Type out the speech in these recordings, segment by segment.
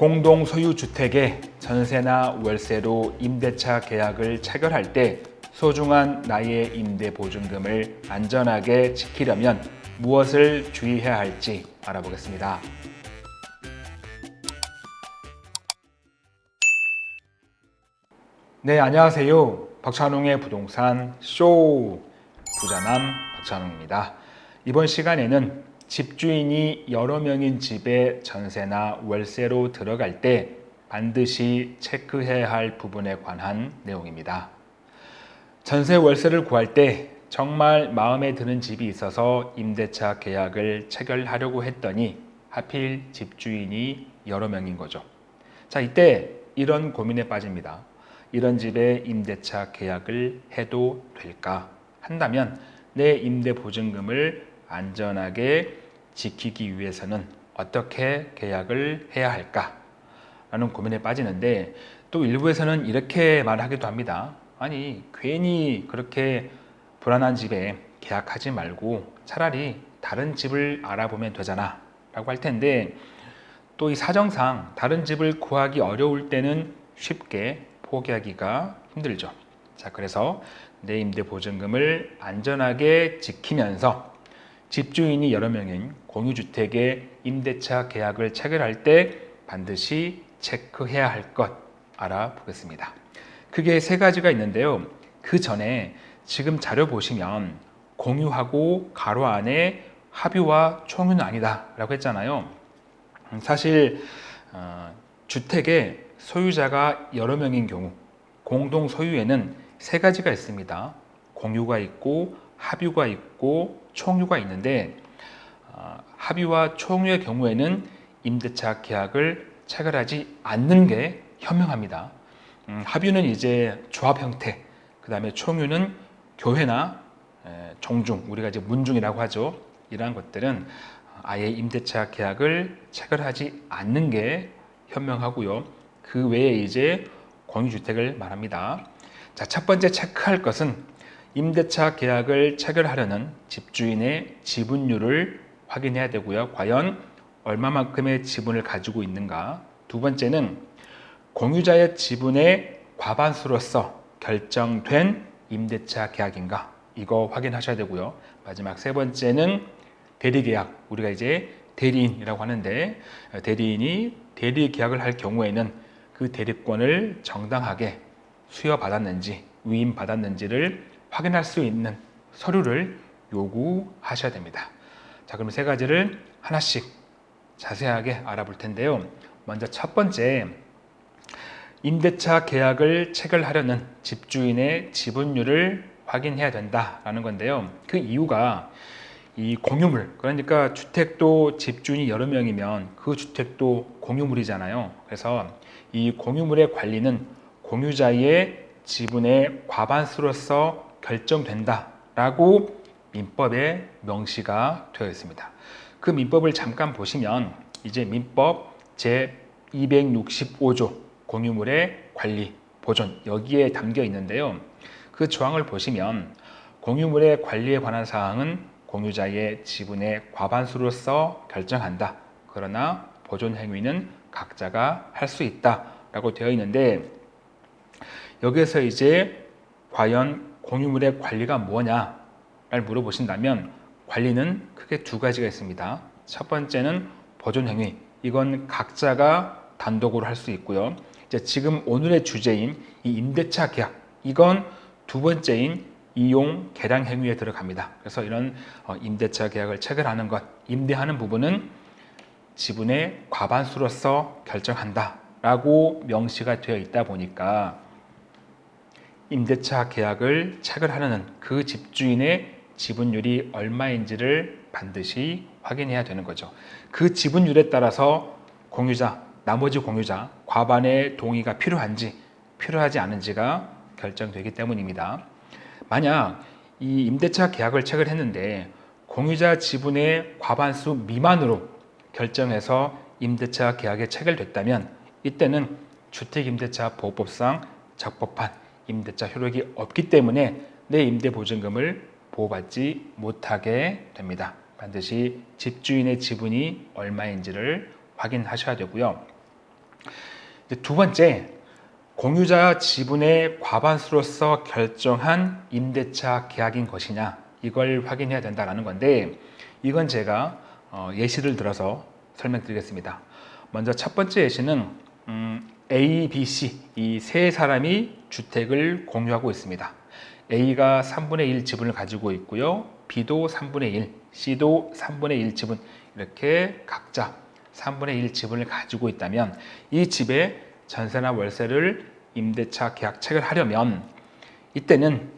공동 소유 주택의 전세나 월세로 임대차 계약을 체결할 때 소중한 나의 임대 보증금을 안전하게 지키려면 무엇을 주의해야 할지 알아보겠습니다. 네, 안녕하세요. 박찬웅의 부동산 쇼 부자남 박찬웅입니다. 이번 시간에는 집주인이 여러 명인 집에 전세나 월세로 들어갈 때 반드시 체크해야 할 부분에 관한 내용입니다. 전세 월세를 구할 때 정말 마음에 드는 집이 있어서 임대차 계약을 체결하려고 했더니 하필 집주인이 여러 명인 거죠. 자, 이때 이런 고민에 빠집니다. 이런 집에 임대차 계약을 해도 될까? 한다면 내 임대 보증금을 안전하게 지키기 위해서는 어떻게 계약을 해야 할까? 라는 고민에 빠지는데 또 일부에서는 이렇게 말하기도 합니다. 아니 괜히 그렇게 불안한 집에 계약하지 말고 차라리 다른 집을 알아보면 되잖아 라고 할 텐데 또 이 사정상 다른 집을 구하기 어려울 때는 쉽게 포기하기가 힘들죠 자 그래서 내 임대 보증금을 안전하게 지키면서 집주인이 여러 명인 공유주택의 임대차 계약을 체결할 때 반드시 체크해야 할 것 알아보겠습니다. 크게 세 가지가 있는데요. 그 전에 지금 자료 보시면 공유하고 가로 안에 합유와 총유는 아니다 라고 했잖아요. 사실 어, 주택의 소유자가 여러 명인 경우 공동 소유에는 세 가지가 있습니다. 공유가 있고 합유가 있고 총유가 있는데 어, 합유와 총유의 경우에는 임대차 계약을 체결하지 않는 게 현명합니다 음, 합유는 이제 조합 형태, 그 다음에 총유는 교회나 에, 정중, 우리가 이제 문중이라고 하죠. 이러한 것들은 아예 임대차 계약을 체결하지 않는 게 현명하고요. 그 외에 이제 공유주택을 말합니다. 자, 첫 번째 체크할 것은 임대차 계약을 체결하려는 집주인의 지분율을 확인해야 되고요. 과연 얼마만큼의 지분을 가지고 있는가. 두 번째는 공유자의 지분의 과반수로서 결정된 임대차 계약인가 이거 확인하셔야 되고요 마지막 세 번째는 대리계약 우리가 이제 대리인이라고 하는데 대리인이 대리계약을 할 경우에는 그 대리권을 정당하게 수여받았는지 위임받았는지를 확인할 수 있는 서류를 요구하셔야 됩니다 자 그럼 세 가지를 하나씩 자세하게 알아볼 텐데요 먼저 첫 번째 임대차 계약을 체결하려는 집주인의 지분율을 확인해야 된다라는 건데요. 그 이유가 이 공유물, 그러니까 주택도 집주인이 여러 명이면 그 주택도 공유물이잖아요. 그래서 이 공유물의 관리는 공유자의 지분의 과반수로서 결정된다라고 민법에 명시가 되어 있습니다. 그 민법을 잠깐 보시면 이제 민법 제 265조 공유물의 관리, 보존 여기에 담겨 있는데요. 그 조항을 보시면 공유물의 관리에 관한 사항은 공유자의 지분의 과반수로서 결정한다. 그러나 보존 행위는 각자가 할 수 있다 라고 되어 있는데 여기에서 이제 과연 공유물의 관리가 뭐냐를 물어보신다면 관리는 크게 두 가지가 있습니다. 첫 번째는 보존 행위. 이건 각자가 단독으로 할 수 있고요. 지금 오늘의 주제인 이 임대차 계약 이건 두 번째인 이용 개량 행위에 들어갑니다. 그래서 이런 어, 임대차 계약을 체결하는 것, 임대하는 부분은 지분의 과반수로서 결정한다 라고 명시가 되어 있다 보니까 임대차 계약을 체결하는 그 집주인의 지분율이 얼마인지를 반드시 확인해야 되는 거죠. 그 지분율에 따라서 공유자, 나머지 공유자 과반의 동의가 필요한지 필요하지 않은지가 결정되기 때문입니다. 만약 이 임대차 계약을 체결했는데 공유자 지분의 과반수 미만으로 결정해서 임대차 계약에 체결됐다면 이때는 주택임대차 보호법상 적법한 임대차 효력이 없기 때문에 내 임대보증금을 보호받지 못하게 됩니다. 반드시 집주인의 지분이 얼마인지를 확인하셔야 되고요. 두 번째, 공유자 지분의 과반수로서 결정한 임대차 계약인 것이냐 이걸 확인해야 된다는 건데 이건 제가 어, 예시를 들어서 설명드리겠습니다. 먼저 첫 번째 예시는 음, A, B, C 이 세 사람이 주택을 공유하고 있습니다. A가 3분의 1 지분을 가지고 있고요. B도 3분의 1, C도 3분의 1 지분 이렇게 각자 3분의 1 지분을 가지고 있다면 이 집에 전세나 월세를 임대차 계약 체결하려면 이때는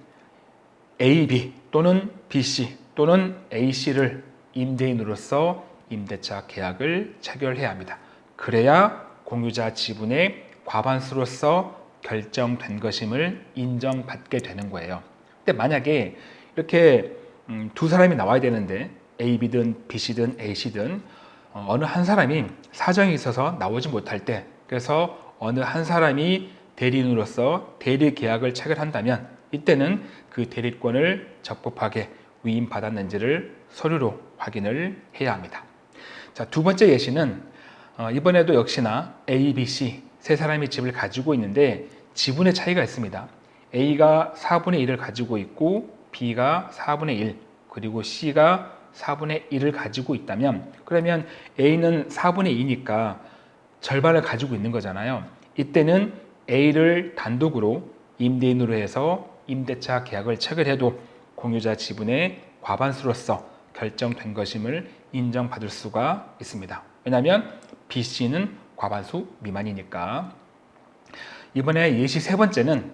A, B 또는 B, C 또는 A, C를 임대인으로서 임대차 계약을 체결해야 합니다. 그래야 공유자 지분의 과반수로서 결정된 것임을 인정받게 되는 거예요. 근데 만약에 이렇게 음, 두 사람이 나와야 되는데 A, B든 B, C든 A, C든 어, 어느 한 사람이 사정이 있어서 나오지 못할 때 그래서 어느 한 사람이 대리인으로서 대리 계약을 체결한다면 이때는 그 대리권을 적법하게 위임받았는지를 서류로 확인을 해야 합니다. 자, 두 번째 예시는 어, 이번에도 역시나 A, B, C 세 사람이 집을 가지고 있는데 지분의 차이가 있습니다. A가 4분의 1을 가지고 있고 B가 4분의 1 그리고 C가 4분의 1을 가지고 있다면 그러면 A는 4분의 2니까 절반을 가지고 있는 거잖아요. 이때는 A를 단독으로 임대인으로 해서 임대차 계약을 체결해도 공유자 지분의 과반수로서 결정된 것임을 인정받을 수가 있습니다. 왜냐하면 BC는 과반수 미만이니까. 이번에 예시 세 번째는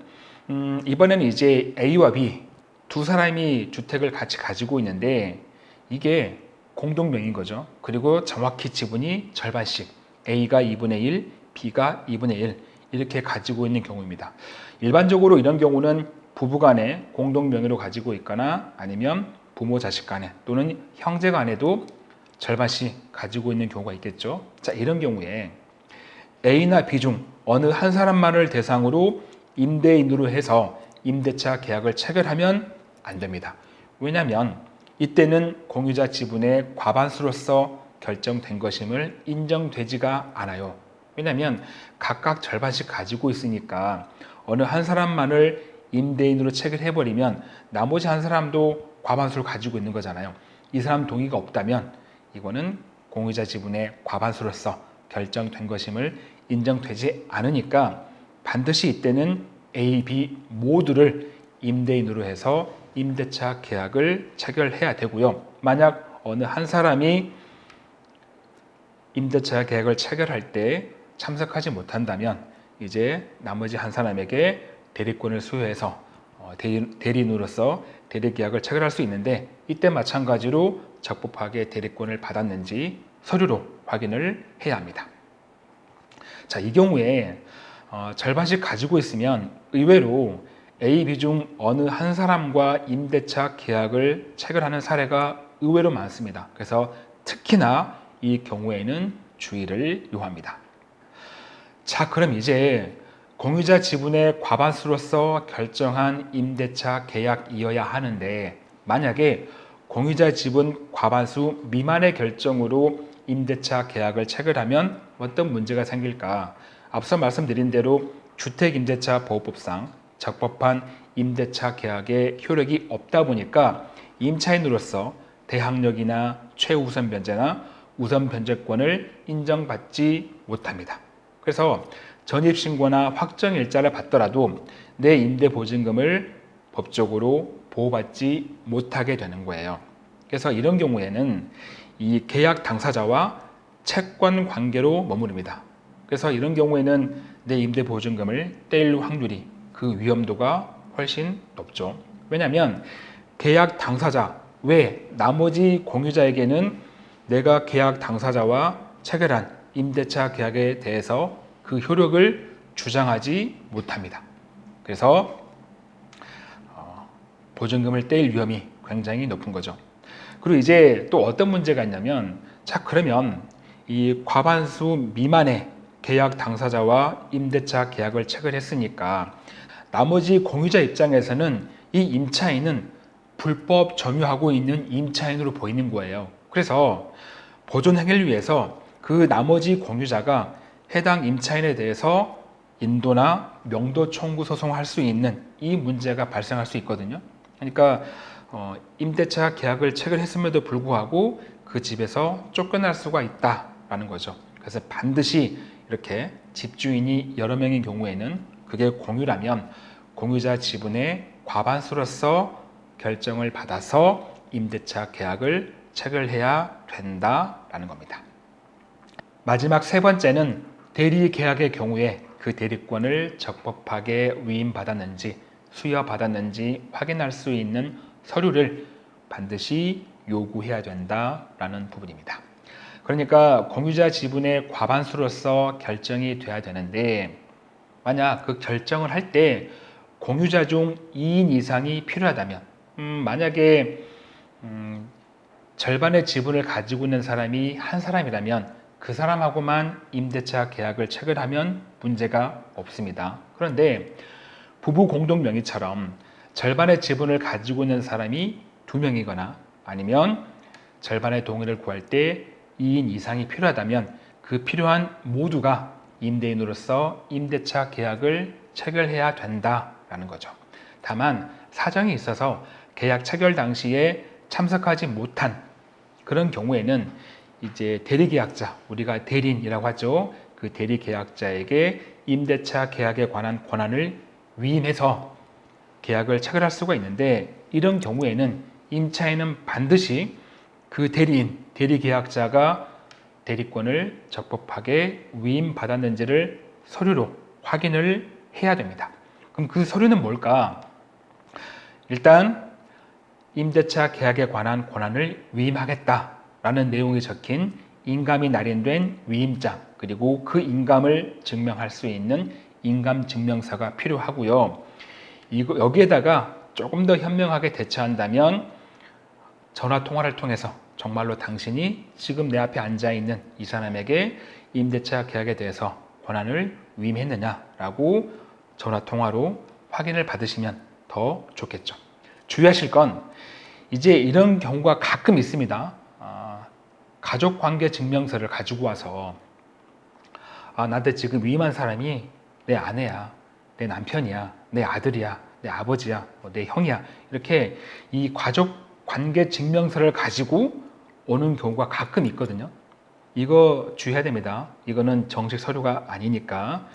음, 이번에는 이제 A와 B 두 사람이 주택을 같이 가지고 있는데 이게 공동명인 거죠. 그리고 정확히 지분이 절반씩 A가 2분의 1, B가 2분의 1 이렇게 가지고 있는 경우입니다. 일반적으로 이런 경우는 부부간에 공동명의로 가지고 있거나 아니면 부모 자식 간에 또는 형제 간에도 절반씩 가지고 있는 경우가 있겠죠. 자, 이런 경우에 A나 B 중 어느 한 사람만을 대상으로 임대인으로 해서 임대차 계약을 체결하면 안 됩니다. 왜냐하면 이때는 공유자 지분의 과반수로서 결정된 것임을 인정되지가 않아요. 왜냐하면 각각 절반씩 가지고 있으니까 어느 한 사람만을 임대인으로 체결해버리면 나머지 한 사람도 과반수를 가지고 있는 거잖아요. 이 사람 동의가 없다면 이거는 공유자 지분의 과반수로서 결정된 것임을 인정되지 않으니까 반드시 이때는 A, B 모두를 임대인으로 해서 임대차 계약을 체결해야 되고요. 만약 어느 한 사람이 임대차 계약을 체결할 때 참석하지 못한다면 이제 나머지 한 사람에게 대리권을 수여해서 어, 대리인으로서 대리 계약을 체결할 수 있는데 이때 마찬가지로 적법하게 대리권을 받았는지 서류로 확인을 해야 합니다. 자, 이 경우에 어, 절반씩 가지고 있으면 의외로 A, B 중 어느 한 사람과 임대차 계약을 체결하는 사례가 의외로 많습니다. 그래서 특히나 이 경우에는 주의를 요합니다. 자, 그럼 이제 공유자 지분의 과반수로서 결정한 임대차 계약이어야 하는데 만약에 공유자 지분 과반수 미만의 결정으로 임대차 계약을 체결하면 어떤 문제가 생길까? 앞서 말씀드린 대로 주택임대차 보호법상 적법한 임대차 계약의 효력이 없다 보니까 임차인으로서 대항력이나 최우선 변제나 우선 변제권을 인정받지 못합니다. 그래서 전입신고나 확정일자를 받더라도 내 임대보증금을 법적으로 보호받지 못하게 되는 거예요. 그래서 이런 경우에는 이 계약 당사자와 채권 관계로 머무릅니다. 그래서 이런 경우에는 내 임대 보증금을 떼일 확률이 그 위험도가 훨씬 높죠. 왜냐하면 계약 당사자 외 나머지 공유자에게는 내가 계약 당사자와 체결한 임대차 계약에 대해서 그 효력을 주장하지 못합니다. 그래서 어, 보증금을 떼일 위험이 굉장히 높은 거죠. 그리고 이제 또 어떤 문제가 있냐면 자 그러면 이 과반수 미만의 계약 당사자와 임대차 계약을 체결했으니까 나머지 공유자 입장에서는 이 임차인은 불법 점유하고 있는 임차인으로 보이는 거예요. 그래서 보존 행위를 위해서 그 나머지 공유자가 해당 임차인에 대해서 인도나 명도 청구 소송할 수 있는 이 문제가 발생할 수 있거든요. 그러니까 어, 임대차 계약을 체결했음에도 불구하고 그 집에서 쫓겨날 수가 있다라는 거죠. 그래서 반드시 이렇게 집주인이 여러 명인 경우에는 그게 공유라면 공유자 지분의 과반수로서 결정을 받아서 임대차 계약을 체결해야 된다라는 겁니다. 마지막 세 번째는 대리 계약의 경우에 그 대리권을 적법하게 위임받았는지 수여받았는지 확인할 수 있는 서류를 반드시 요구해야 된다라는 부분입니다. 그러니까 공유자 지분의 과반수로서 결정이 돼야 되는데 만약 그 결정을 할 때 공유자 중 2인 이상이 필요하다면 음, 만약에 음, 절반의 지분을 가지고 있는 사람이 한 사람이라면 그 사람하고만 임대차 계약을 체결하면 문제가 없습니다. 그런데 부부 공동 명의처럼 절반의 지분을 가지고 있는 사람이 두 명이거나 아니면 절반의 동의를 구할 때 2인 이상이 필요하다면 그 필요한 모두가 임대인으로서 임대차 계약을 체결해야 된다라는 거죠. 다만 사정이 있어서 계약 체결 당시에 참석하지 못한 그런 경우에는 이제 대리계약자, 우리가 대리인이라고 하죠. 그 대리계약자에게 임대차 계약에 관한 권한을 위임해서 계약을 체결할 수가 있는데 이런 경우에는 임차인은 반드시 그 대리인, 대리계약자가 대리권을 적법하게 위임받았는지를 서류로 확인을 해야 됩니다. 그럼 그 서류는 뭘까? 일단 임대차 계약에 관한 권한을 위임하겠다라는 내용이 적힌 인감이 날인된 위임장 그리고 그 인감을 증명할 수 있는 인감 증명서가 필요하고요. 이거 여기에다가 조금 더 현명하게 대처한다면 전화 통화를 통해서 정말로 당신이 지금 내 앞에 앉아 있는 이 사람에게 임대차 계약에 대해서 권한을 위임했느냐라고 전화 통화로 확인을 받으시면 더 좋겠죠. 주의하실 건 이제 이런 경우가 가끔 있습니다. 아, 가족 관계 증명서를 가지고 와서 아, 나한테 지금 위임한 사람이 내 아내야, 내 남편이야, 내 아들이야, 내 아버지야, 뭐 내 형이야 이렇게 이 가족 관계 증명서를 가지고 오는 경우가 가끔 있거든요. 이거 주의해야 됩니다. 이거는 정식 서류가 아니니까.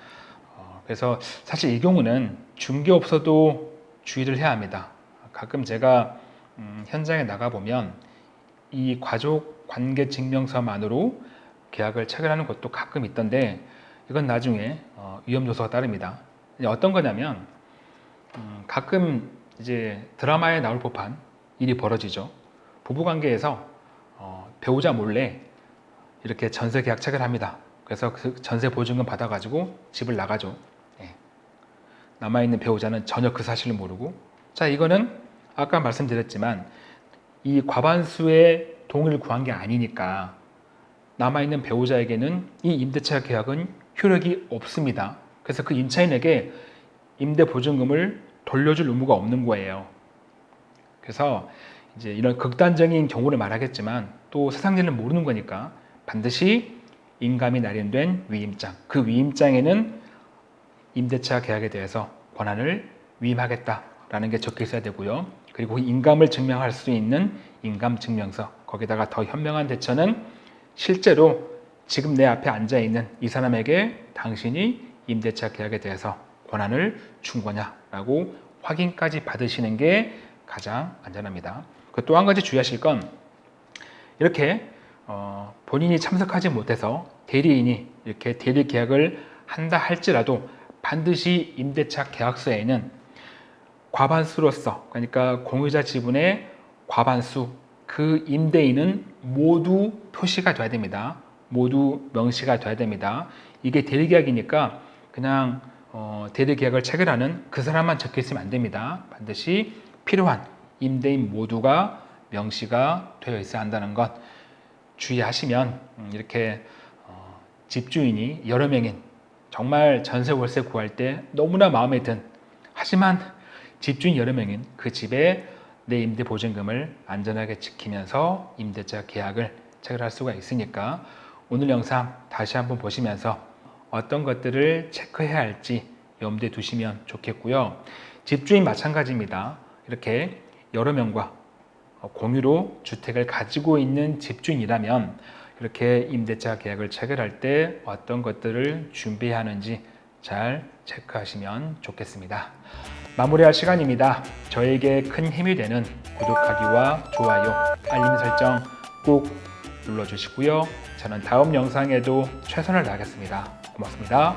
어, 그래서 사실 이 경우는 중개업소도 주의를 해야 합니다. 가끔 제가 음, 현장에 나가 보면 이 가족 관계 증명서만으로 계약을 체결하는 것도 가끔 있던데 이건 나중에 어, 위험 요소가 따릅니다. 어떤 거냐면 음, 가끔 이제 드라마에 나올 법한 일이 벌어지죠. 부부 관계에서 어, 배우자 몰래 이렇게 전세 계약 체결합니다. 그래서 그 전세 보증금 받아가지고 집을 나가죠. 예. 남아있는 배우자는 전혀 그 사실을 모르고 자 이거는 아까 말씀드렸지만 이 과반수의 동의를 구한 게 아니니까 남아있는 배우자에게는 이 임대차 계약은 효력이 없습니다. 그래서 그 임차인에게 임대 보증금을 돌려줄 의무가 없는 거예요. 그래서 이제 이런 극단적인 경우를 말하겠지만 또 세상 일을 모르는 거니까 반드시 인감이 날인된 위임장 그 위임장에는 임대차 계약에 대해서 권한을 위임하겠다라는 게 적혀 있어야 되고요. 그리고 인감을 증명할 수 있는 인감 증명서 거기다가 더 현명한 대처는 실제로 지금 내 앞에 앉아 있는 이 사람에게 당신이 임대차 계약에 대해서 권한을 준 거냐라고 확인까지 받으시는 게 가장 안전합니다. 그또한 가지 주의하실 건 이렇게 어, 본인이 참석하지 못해서 대리인이 이렇게 대리 계약을 한다 할지라도 반드시 임대차 계약서에는 과반수로서 그러니까 공유자 지분의 과반수 그 임대인은 모두 표시가 돼야 됩니다. 모두 명시가 돼야 됩니다. 이게 대리 계약이니까 그냥 어, 대리 계약을 체결하는 그 사람만 적혀 있으면 안 됩니다. 반드시 필요한 임대인 모두가 명시가 되어 있어야 한다는 것 주의하시면 음, 이렇게 어, 집주인이 여러 명인 정말 전세 월세 구할 때 너무나 마음에 든 하지만 집주인 여러 명인 그 집에 내 임대 보증금을 안전하게 지키면서 임대차 계약을 체결할 수가 있으니까 오늘 영상 다시 한번 보시면서 어떤 것들을 체크해야 할지 염두에 두시면 좋겠고요. 집주인 마찬가지입니다. 이렇게 여러 명과 공유로 주택을 가지고 있는 집주인이라면 이렇게 임대차 계약을 체결할 때 어떤 것들을 준비해야 하는지 잘 체크하시면 좋겠습니다. 마무리할 시간입니다. 저에게 큰 힘이 되는 구독하기와 좋아요, 알림 설정 꼭 눌러주시고요. 저는 다음 영상에도 최선을 다하겠습니다. 고맙습니다.